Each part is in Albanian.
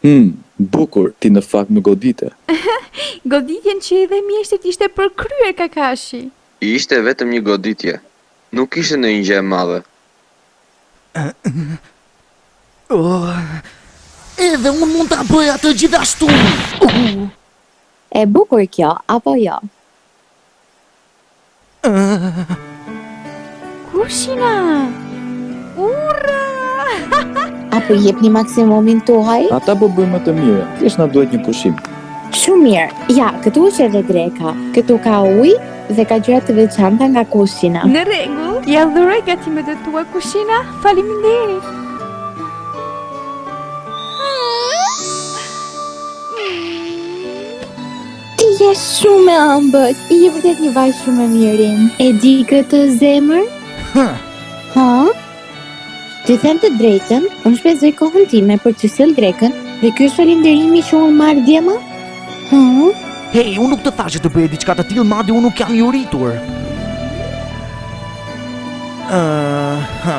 Hum, bukur, ti në fakt më godite. Goditjen që i dhe mjeshtrit ishte e përkryer Kakashi. Ishte vetëm një goditje, nuk ishte ndonjë gjë e madhe. Edhe unë mund ta bëj atë gjithashtu! E bukur kjo apo jo? Kushina! Urra! A po jepni maksimumin tuaj? Ata po bëjnë më të mirën, thjesht na duhet një pushim. Shumë mirë. Ja, këtu është edhe dreka. Këtu ka ujë dhe ka gjëra të veçanta nga Kushina. Në rregull. I adhuroj gatimet e tua Kushina. Faleminderit. Ti je shumë e ëmbël. Ti je vërtet një vajzë shumë e mirë. E di këtë zemër? Ha. Ha? Të them të drejtën, unë shpenzoj kohën time për të sjellë drekën dhe ky është falënderimi që unë marr dje më? Ha? Hej, unë nuk të thashë të bëje diçka të tillë, madje unë nuk jam i uritur. Ëh, uh, ha.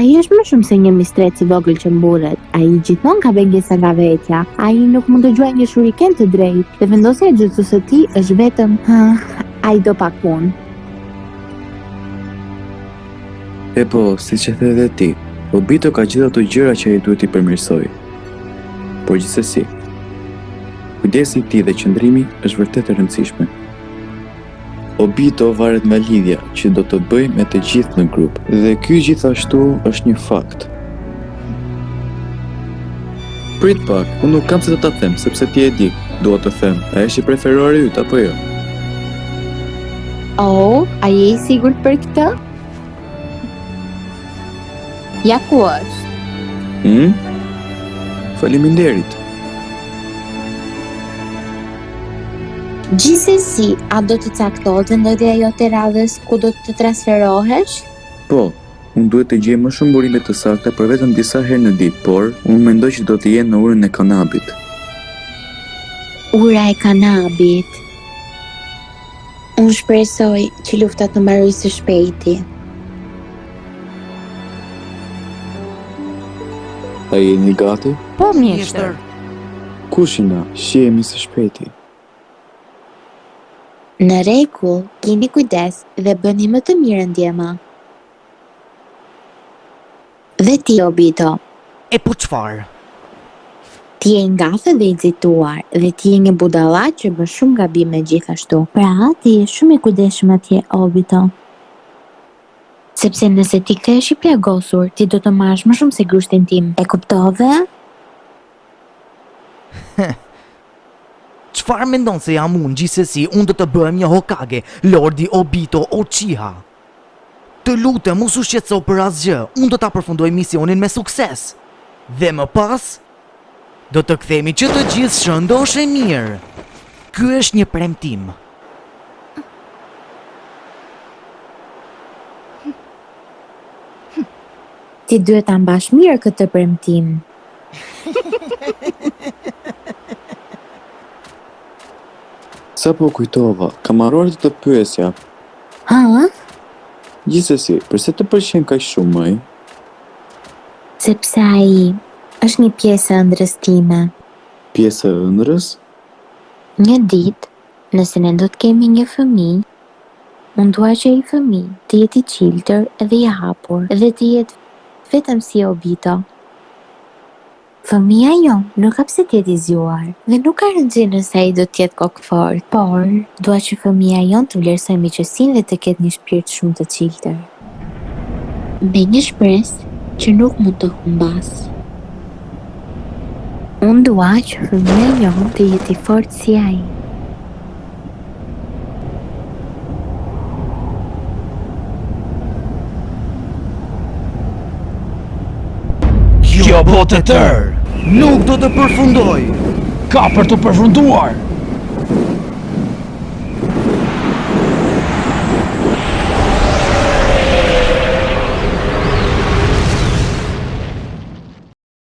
Ai është më shumë se një mistrec i vogël që mburret. Ai gjithmonë ka pengesa nga vetja. Ai nuk mund të gjuajë një shuriken të drejtë dhe vendosja e gjithë së tij është vetëm ai do pak punë. E po, siç e the dhe ti, Obito ka gjithë ato gjëra që ai duhet t'i përmirësojë. Por gjithsesi, kujdesi i tij dhe qëndrimi është vërtet e rëndësishme. Obito varet nga lidhja që do të bëjë me të gjithë në grup dhe ky gjithashtu është një fakt. Prit pak, unë nuk kam pse të ta them, sepse ti e di, dua të them, a është i preferuari yt apo jo? Oh, a je i sigurt për këtë? Ja ku është. Hmm? Faleminderit. Gjithsesi, a do të caktohet vendndodhja jote e radhës ku do të transferohesh? Po, unë duhet të gjej më shumë burime të sakta për vetëm disa herë në ditë, por unë mendoj që do të jem në urën e Kanabit. Ura e Kanabit. Unë shpresoj që lufta të mbarojë së shpejti. A jeni gati? Po, mjeshtër. Kushina, shihemi së shpejti. Në rregull, kini kujdes dhe bëni më të mirën djema. Dhe ti Obito. E po çfarë? Ti je i ngathët dhe i nxituar, dhe ti je një budalla që bën shumë gabime gjithashtu. Pra ti je shumë i kujdesshëm atje Obito. Sepse nëse ti kthehesh i plagosur, ti do të marrësh më shumë se grushtin tim. E kuptove? Çfarë mendon se jam unë, gjithsesi, unë do të bëhem një Hokage, Lordi Obito Uchiha. Të lutem mos u shqetëso për asgjë, unë do ta përfundoj misionin me sukses. Dhe më pas do të kthehemi që të gjithë shëndosh e mirë. Ky është një premtim. Ti duhet ta mbash mirë këtë premtim. Sapo kujtova, kam harruar të të pyesja, Haa? Gjithsesi, përse të pëlqen kaq shumë ai? Sepse ai është një pjesë e ëndrrës time. Pjesë e ëndrrës? Një ditë, nëse ne do të kemi një fëmijë, unë dua që ai fëmijë të jetë i çiltër dhe i hapur dhe të jetë vetëm si Obito. Fëmija jonë nuk ka pse të jetë i zgjuar dhe nuk ka rëndësi nëse ai do të jetë kokëfortë, por dua që fëmija jonë të vlerësojë miqësinë dhe të ketë një shpirt shumë të çiltër. Me një shpresë që nuk mund të humbasë. Unë dua që fëmija jonë të jetë i fortë si ai. Kjo botë e tërë nuk do të përfundojë Ka për të përfunduar